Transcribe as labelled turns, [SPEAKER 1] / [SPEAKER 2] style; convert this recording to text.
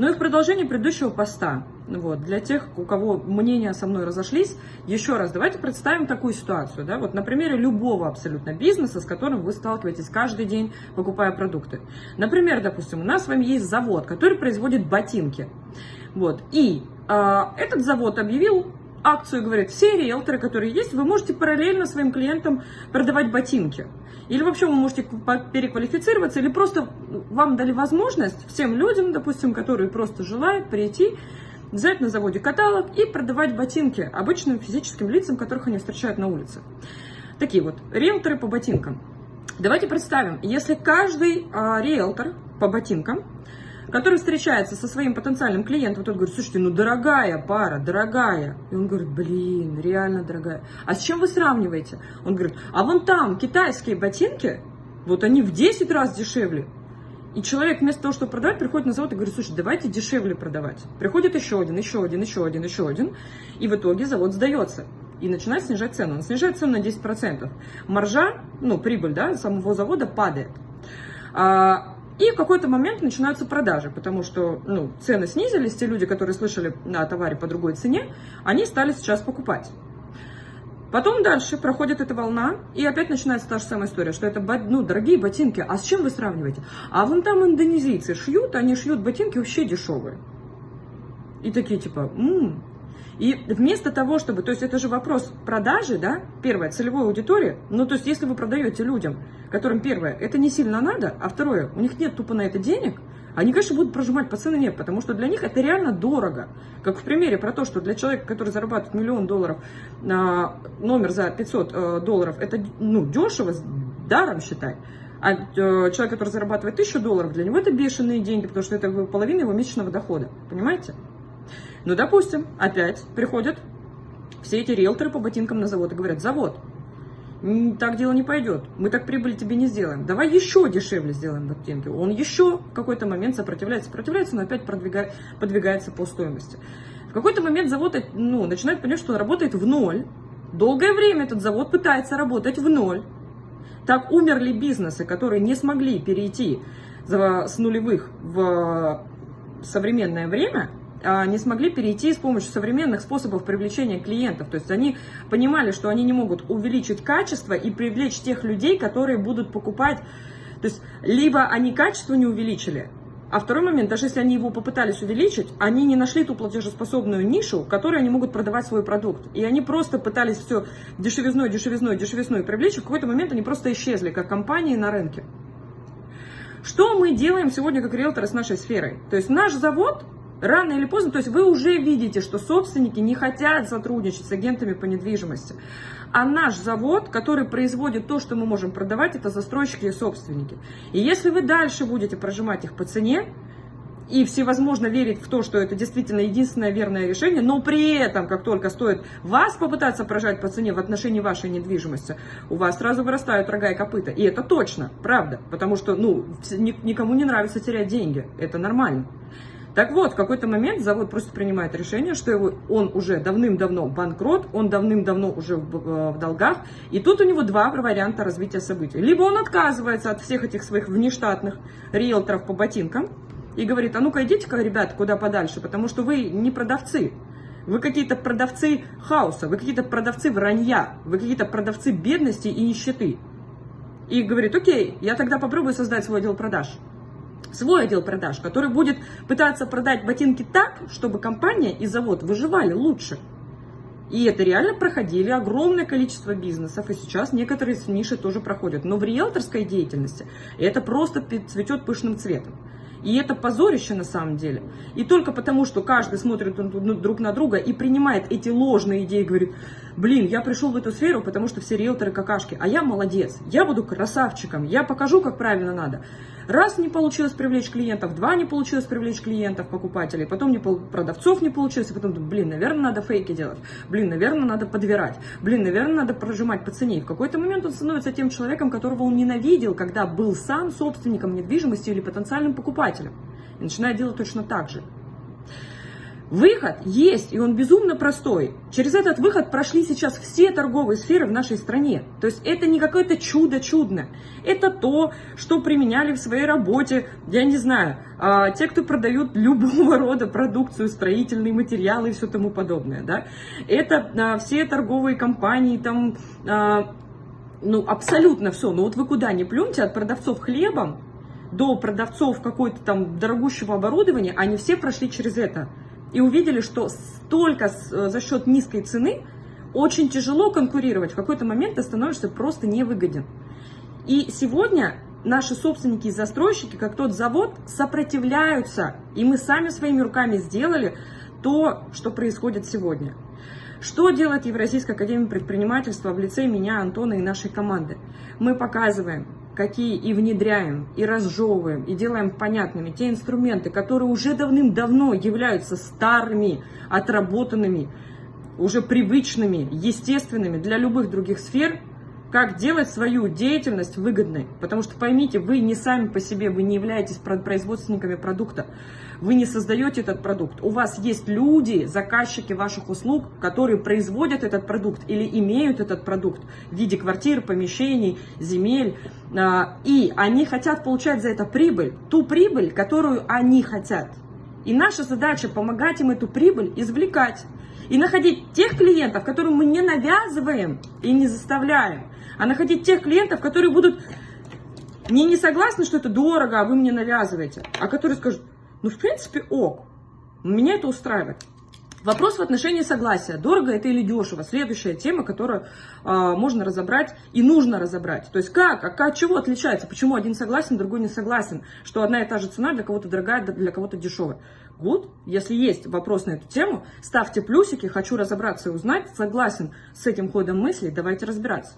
[SPEAKER 1] Ну и в продолжении предыдущего поста, вот, для тех, у кого мнения со мной разошлись, еще раз, давайте представим такую ситуацию, да, вот на примере любого абсолютно бизнеса, с которым вы сталкиваетесь каждый день, покупая продукты. Например, допустим, у нас с вами есть завод, который производит ботинки, вот, и э, этот завод объявил акцию, говорит, все риэлторы, которые есть, вы можете параллельно своим клиентам продавать ботинки. Или вообще вы можете переквалифицироваться, или просто вам дали возможность всем людям, допустим, которые просто желают прийти, взять на заводе каталог и продавать ботинки обычным физическим лицам, которых они встречают на улице. Такие вот риэлторы по ботинкам. Давайте представим, если каждый а, риэлтор по ботинкам который встречается со своим потенциальным клиентом, тот говорит, слушайте, ну дорогая пара, дорогая. И он говорит, блин, реально дорогая. А с чем вы сравниваете? Он говорит, а вон там китайские ботинки, вот они в 10 раз дешевле. И человек вместо того, чтобы продавать, приходит на завод и говорит, слушай, давайте дешевле продавать. Приходит еще один, еще один, еще один, еще один. И в итоге завод сдается. И начинает снижать цену. Он снижает цену на 10%. Маржа, ну, прибыль, да, самого завода падает. А, и в какой-то момент начинаются продажи, потому что ну, цены снизились, те люди, которые слышали о товаре по другой цене, они стали сейчас покупать. Потом дальше проходит эта волна, и опять начинается та же самая история, что это ну, дорогие ботинки. А с чем вы сравниваете? А вон там индонезийцы шьют, они шьют ботинки вообще дешевые. И такие типа, м-м, и вместо того, чтобы, то есть это же вопрос продажи, да, первое, целевой аудитории, ну, то есть если вы продаете людям, которым первое, это не сильно надо, а второе, у них нет тупо на это денег, они, конечно, будут прожимать по цене потому что для них это реально дорого. Как в примере про то, что для человека, который зарабатывает миллион долларов, а, номер за 500 э, долларов, это, ну, дешево, даром считай. А э, человек, который зарабатывает 1000 долларов, для него это бешеные деньги, потому что это половина его месячного дохода. Понимаете? Ну, допустим, опять приходят все эти риэлторы по ботинкам на завод и говорят, завод, так дело не пойдет, мы так прибыль тебе не сделаем, давай еще дешевле сделаем ботинки. Он еще в какой-то момент сопротивляется, сопротивляется, но опять продвигает, подвигается по стоимости. В какой-то момент завод ну, начинает понять, что он работает в ноль. Долгое время этот завод пытается работать в ноль. Так умерли бизнесы, которые не смогли перейти с нулевых в современное время, не смогли перейти с помощью современных способов привлечения клиентов. То есть они понимали, что они не могут увеличить качество и привлечь тех людей, которые будут покупать. То есть либо они качество не увеличили, а второй момент, даже если они его попытались увеличить, они не нашли ту платежеспособную нишу, в которой они могут продавать свой продукт. И они просто пытались все дешевизной, дешевизной, дешевизной привлечь, и в какой-то момент они просто исчезли, как компании на рынке. Что мы делаем сегодня как риэлторы с нашей сферой? То есть наш завод Рано или поздно, то есть вы уже видите, что собственники не хотят сотрудничать с агентами по недвижимости. А наш завод, который производит то, что мы можем продавать, это застройщики и собственники. И если вы дальше будете прожимать их по цене, и всевозможно верить в то, что это действительно единственное верное решение, но при этом, как только стоит вас попытаться прожать по цене в отношении вашей недвижимости, у вас сразу вырастают рога и копыта. И это точно, правда, потому что ну, никому не нравится терять деньги, это нормально. Так вот, в какой-то момент завод просто принимает решение, что его, он уже давным-давно банкрот, он давным-давно уже в, в долгах, и тут у него два варианта развития событий. Либо он отказывается от всех этих своих внештатных риэлторов по ботинкам и говорит, а ну-ка идите-ка, ребят, куда подальше, потому что вы не продавцы, вы какие-то продавцы хаоса, вы какие-то продавцы вранья, вы какие-то продавцы бедности и нищеты. И говорит, окей, я тогда попробую создать свой отдел продаж свой отдел продаж, который будет пытаться продать ботинки так, чтобы компания и завод выживали лучше. И это реально проходили огромное количество бизнесов, и сейчас некоторые ниши тоже проходят. Но в риэлторской деятельности это просто цветет пышным цветом. И это позорище на самом деле. И только потому, что каждый смотрит друг на друга и принимает эти ложные идеи, говорит, блин, я пришел в эту сферу, потому что все риэлторы какашки, а я молодец, я буду красавчиком, я покажу, как правильно надо. Раз не получилось привлечь клиентов, два не получилось привлечь клиентов, покупателей, потом не продавцов не получилось, и потом, блин, наверное, надо фейки делать, блин, наверное, надо подбирать, блин, наверное, надо прожимать по цене. И в какой-то момент он становится тем человеком, которого он ненавидел, когда был сам собственником недвижимости или потенциальным покупателем. И начинает делать точно так же. Выход есть, и он безумно простой. Через этот выход прошли сейчас все торговые сферы в нашей стране. То есть это не какое-то чудо чудно. Это то, что применяли в своей работе, я не знаю, а, те, кто продают любого рода продукцию, строительные материалы и все тому подобное. Да? Это а, все торговые компании, там, а, ну абсолютно все. Ну вот вы куда ни плюньте, от продавцов хлебом до продавцов какой-то там дорогущего оборудования, они все прошли через это и увидели, что столько э, за счет низкой цены очень тяжело конкурировать. В какой-то момент ты становишься просто невыгоден. И сегодня наши собственники и застройщики, как тот завод, сопротивляются. И мы сами своими руками сделали то, что происходит сегодня. Что делает Евразийская академия предпринимательства в лице меня, Антона и нашей команды? Мы показываем, какие и внедряем, и разжевываем, и делаем понятными те инструменты, которые уже давным-давно являются старыми, отработанными, уже привычными, естественными для любых других сфер, как делать свою деятельность выгодной. Потому что поймите, вы не сами по себе, вы не являетесь производственниками продукта, вы не создаете этот продукт. У вас есть люди, заказчики ваших услуг, которые производят этот продукт или имеют этот продукт в виде квартир, помещений, земель. А, и они хотят получать за это прибыль, ту прибыль, которую они хотят. И наша задача помогать им эту прибыль извлекать. И находить тех клиентов, которым мы не навязываем и не заставляем, а находить тех клиентов, которые будут не, не согласны, что это дорого, а вы мне навязываете, а которые скажут, ну, в принципе, ок, меня это устраивает. Вопрос в отношении согласия. Дорого это или дешево? Следующая тема, которую э, можно разобрать и нужно разобрать. То есть как, а от чего отличается? Почему один согласен, другой не согласен? Что одна и та же цена для кого-то дорогая, для кого-то дешевая. Good. Если есть вопрос на эту тему, ставьте плюсики. Хочу разобраться и узнать. Согласен с этим ходом мыслей. Давайте разбираться.